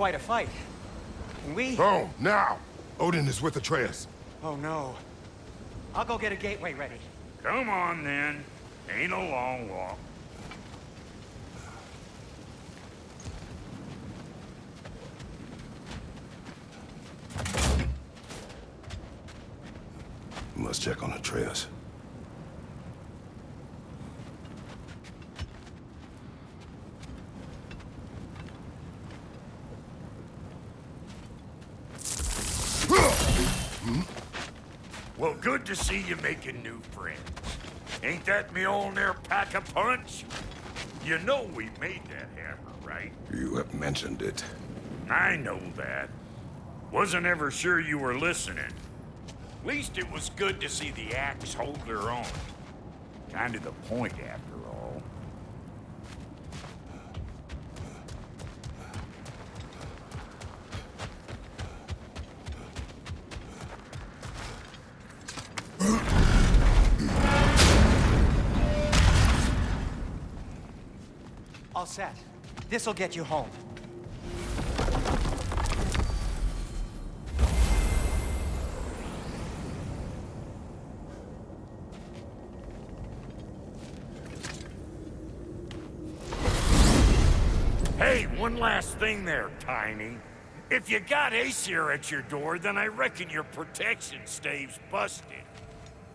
quite a fight. Can we... Oh, now! Odin is with Atreus. Oh, no. I'll go get a gateway ready. Come on, then. Ain't a long walk. Must check on Atreus. Well, good to see you making new friends. Ain't that Mjolnir pack a punch? You know we made that hammer, right? You have mentioned it. I know that. Wasn't ever sure you were listening. Least it was good to see the axe hold her own. Kind of the point, after All set. This'll get you home. Hey, one last thing there, Tiny. If you got Aesir at your door, then I reckon your protection stave's busted.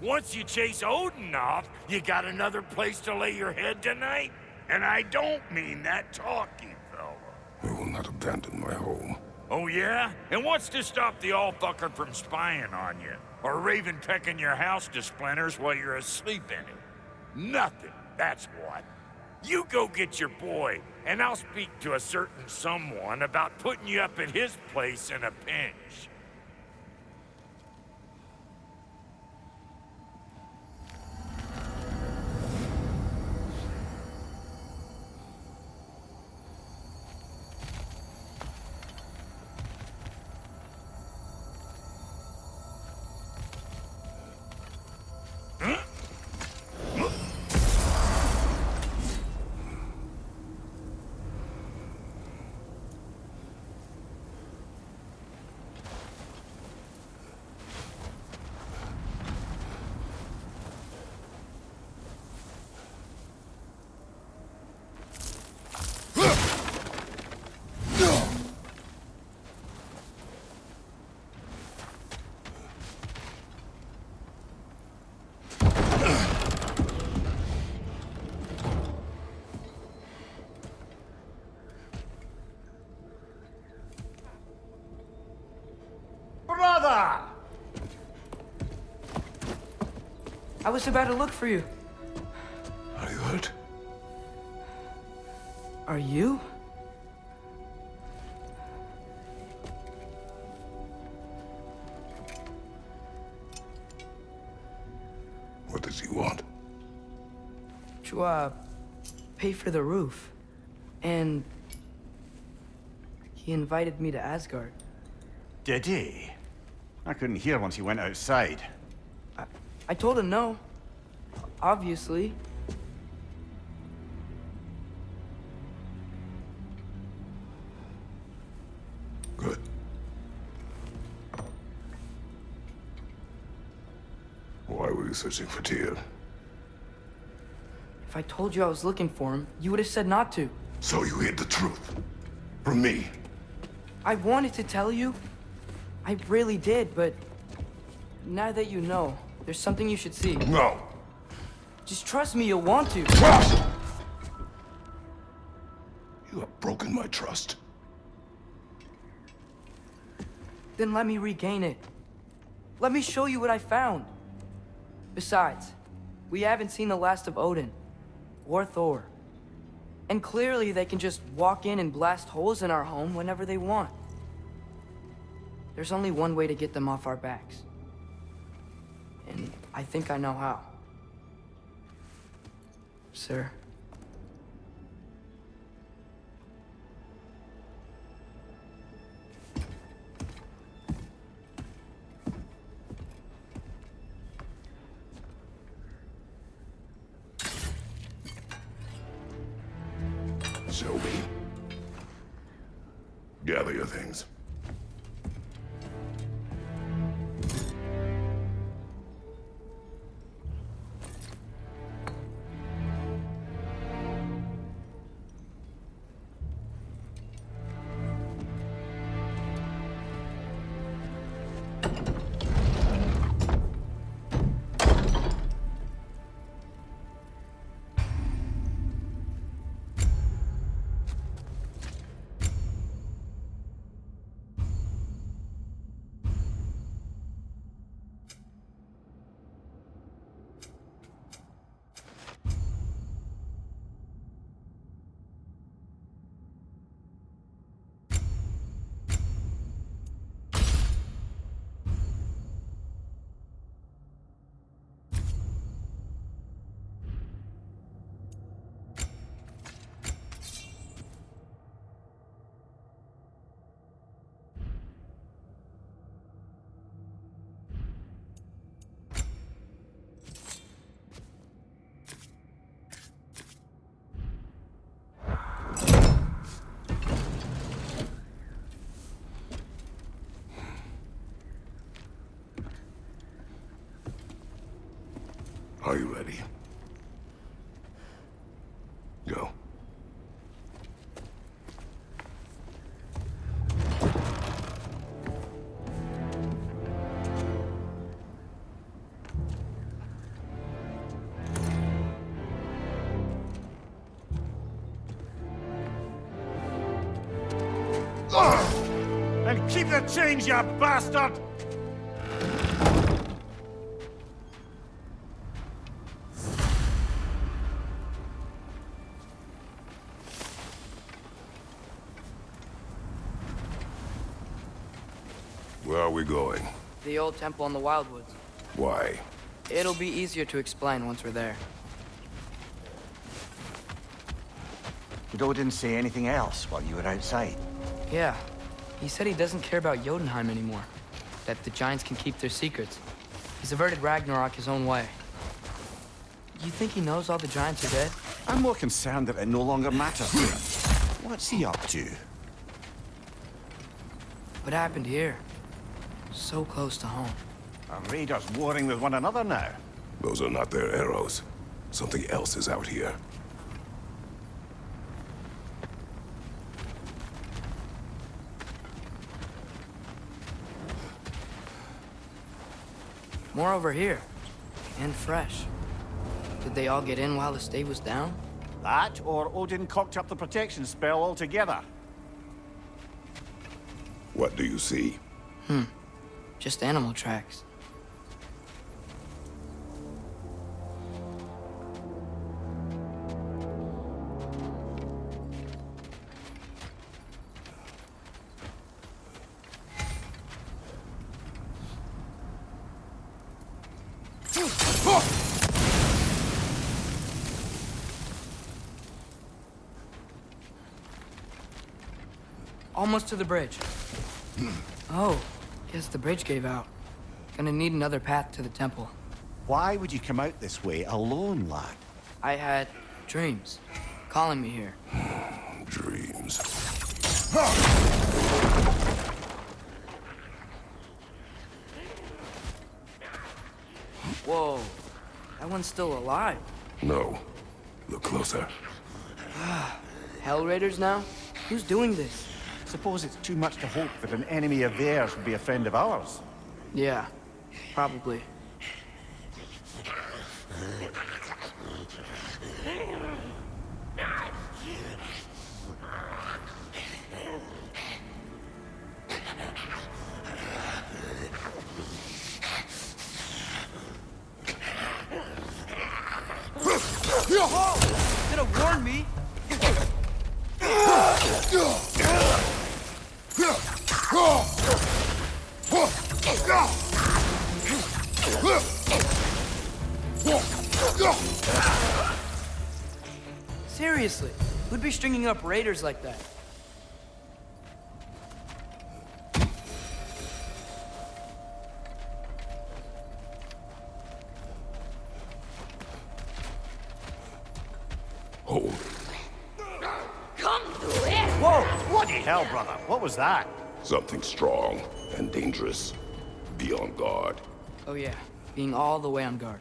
Once you chase Odin off, you got another place to lay your head tonight? And I don't mean that talking, fella. I will not abandon my home. Oh yeah? And what's to stop the all-fucker from spying on you? Or Raven pecking your house to splinters while you're asleep in it? Nothing, that's what. You go get your boy, and I'll speak to a certain someone about putting you up at his place in a pinch. I was about to look for you. Are you hurt? Are you? What does he want? To, uh, pay for the roof. And... He invited me to Asgard. Did he? I couldn't hear once he went outside. I told him no. Obviously. Good. Why were you searching for Tyr? If I told you I was looking for him, you would have said not to. So you hid the truth. From me. I wanted to tell you. I really did, but... Now that you know, there's something you should see. No. Just trust me, you'll want to. Trust! You have broken my trust. Then let me regain it. Let me show you what I found. Besides, we haven't seen the last of Odin. Or Thor. And clearly they can just walk in and blast holes in our home whenever they want. There's only one way to get them off our backs. And I think I know how. Sir. Show me. Gather your things. Are you ready? Go. And keep the change, you bastard! Where are we going? The old temple in the Wildwoods. Why? It'll be easier to explain once we're there. didn't say anything else while you were outside? Yeah. He said he doesn't care about Jotunheim anymore. That the Giants can keep their secrets. He's averted Ragnarok his own way. You think he knows all the Giants are dead? I'm more concerned that it no longer matters to him. What's he up to? What happened here? So close to home. Are raiders warring with one another now? Those are not their arrows. Something else is out here. More over here. And fresh. Did they all get in while the stave was down? That, or Odin cocked up the protection spell altogether. What do you see? Hmm. Just animal tracks. Almost to the bridge. Hmm. Oh, guess the bridge gave out. Gonna need another path to the temple. Why would you come out this way alone, lad? I had dreams calling me here. Dreams. Whoa, that one's still alive. No. Look closer. Hell Raiders now? Who's doing this? Suppose it's too much to hope that an enemy of theirs would be a friend of ours. Yeah, probably. Could have warned me. who'd be stringing up raiders like that? Hold. Come to it! Whoa! Bloody hell, brother? What was that? Something strong and dangerous. Be on guard. Oh yeah, being all the way on guard.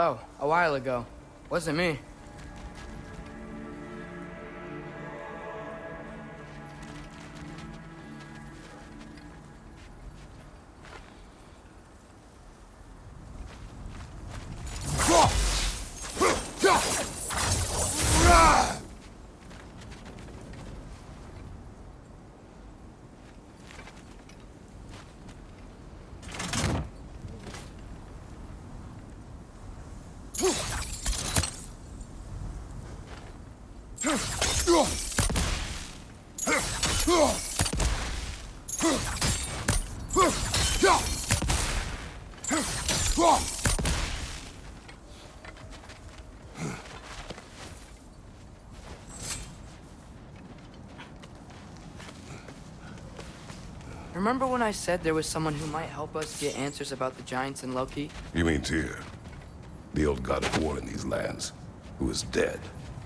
Oh, a while ago. Wasn't me. Remember when I said there was someone who might help us get answers about the Giants and Loki? You mean Tyr? The old god of war in these lands, who is dead.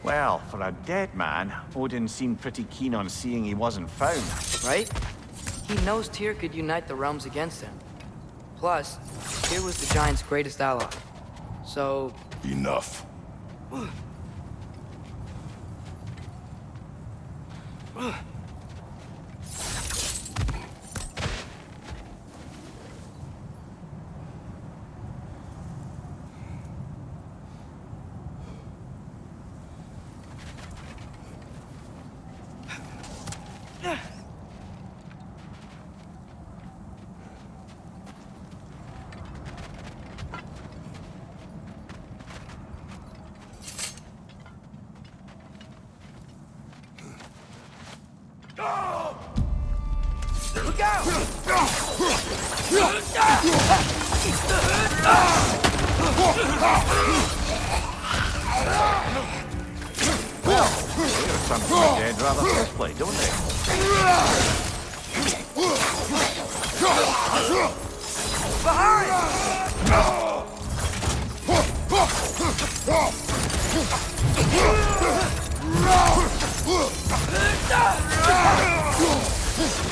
Well, for a dead man, Odin seemed pretty keen on seeing he wasn't found. right? He knows Tyr could unite the realms against him. Plus, Tyr was the Giants' greatest ally. So, Enough. Out! There's dead rather closely, don't they? Uh,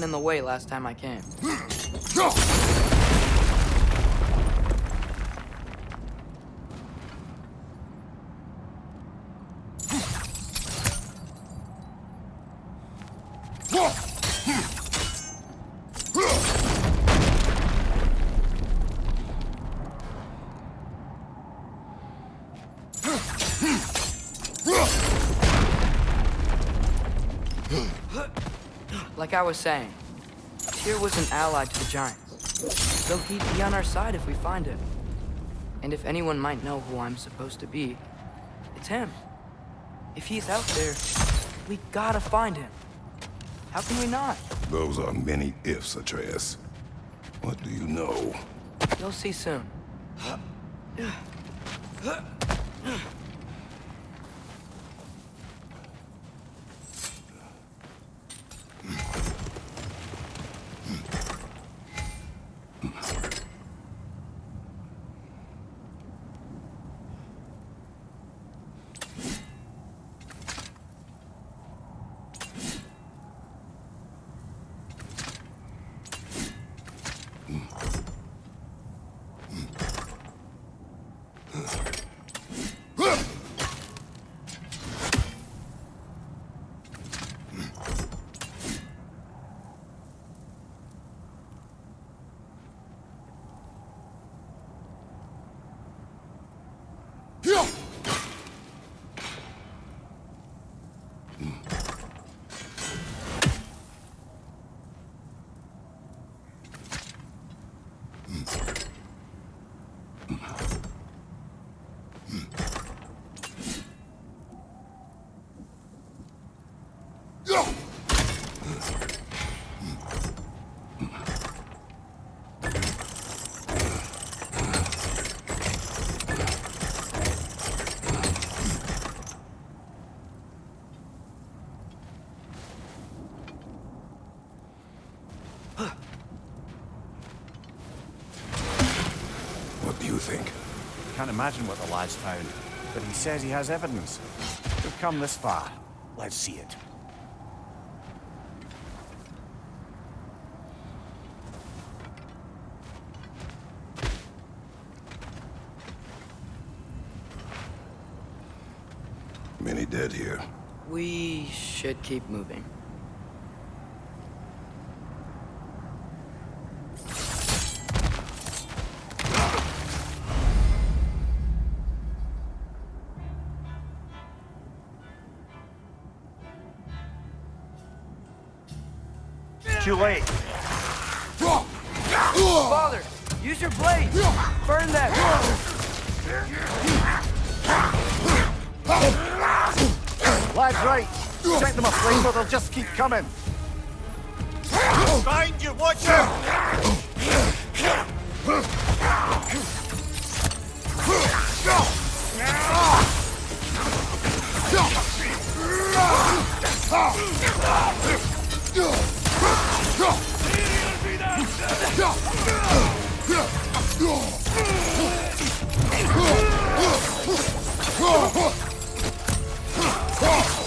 wasn't in the way last time I came. Like I was saying, Tyr was an ally to the Giants. So he'd be on our side if we find him. And if anyone might know who I'm supposed to be, it's him. If he's out there, we gotta find him. How can we not? Those are many ifs, Atreus. What do you know? You'll see soon. What do you think? Can't imagine what the lad's found, but he says he has evidence. We've come this far. Let's see it. Many dead here. We should keep moving. Lad's right. Set them aflame or they'll just keep coming. Find you, watch out! Oh! Cross!